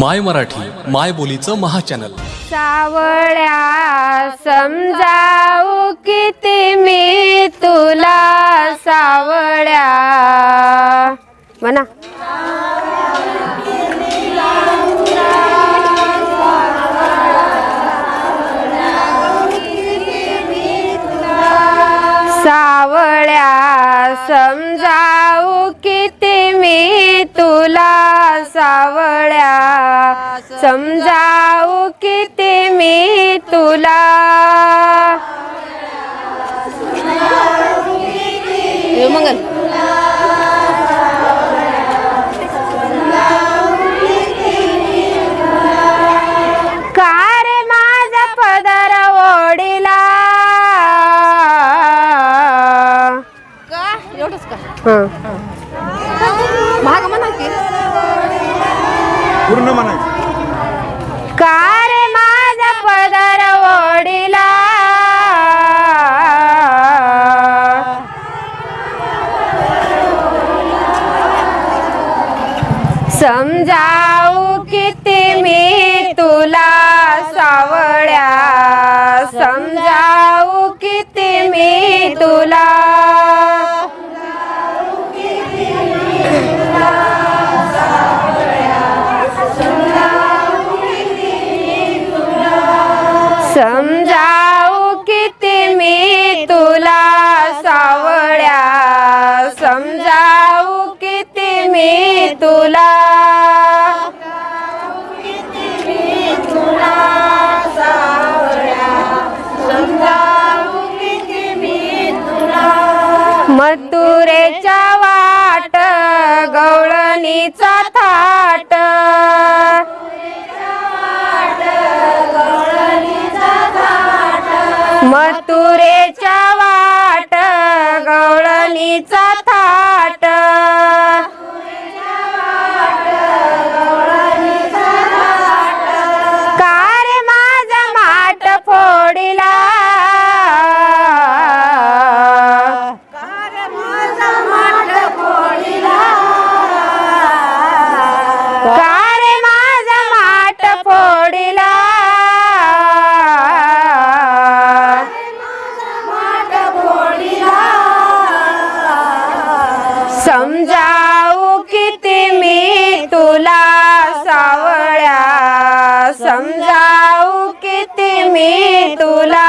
माय मराठी माय बोलीचं महाचॅनल. सावळ्या समजाऊ किती मी तुला सावळ्या. म्हणा. सावळ्या समजाऊ किती मी तुला सावळ्या. समजावू किती मी तुला. मंगल. का? समजाऊ किती मी तुला सावळ्या. समजाऊ किती मी तुला. समजाऊ किती मी तुला सावळ्या. समजाऊ किती मी तुला मथुरेच्या वाट गवळणीचा थाट. मथुरेच्या किती मी तुला?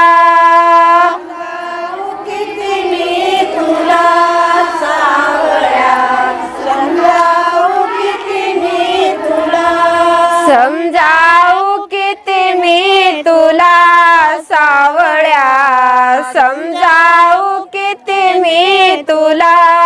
समजावू किती मी तुला? सावळ्या. समजावू किती मी तुला?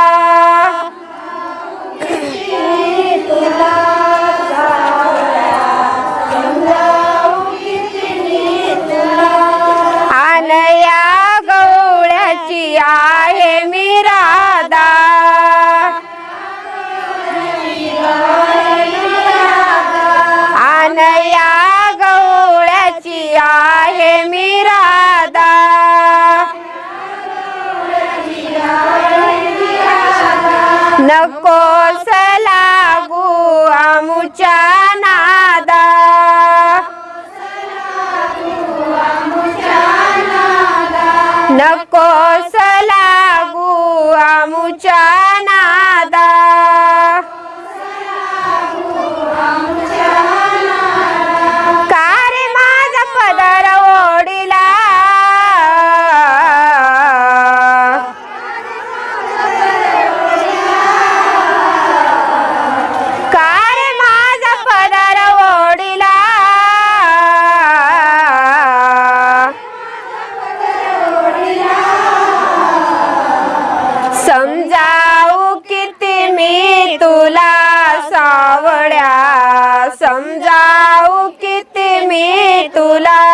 तुला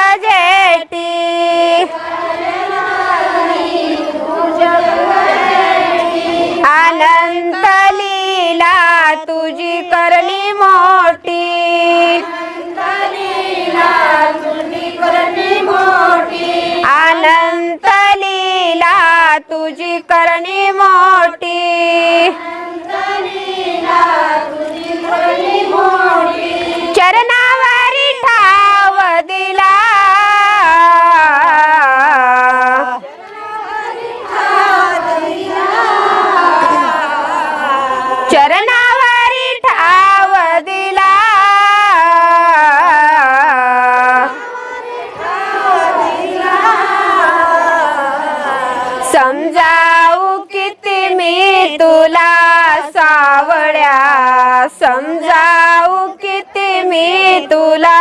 तुझी करणी मोठी. मी तुला सावळ्या समजाऊ किती मी तुला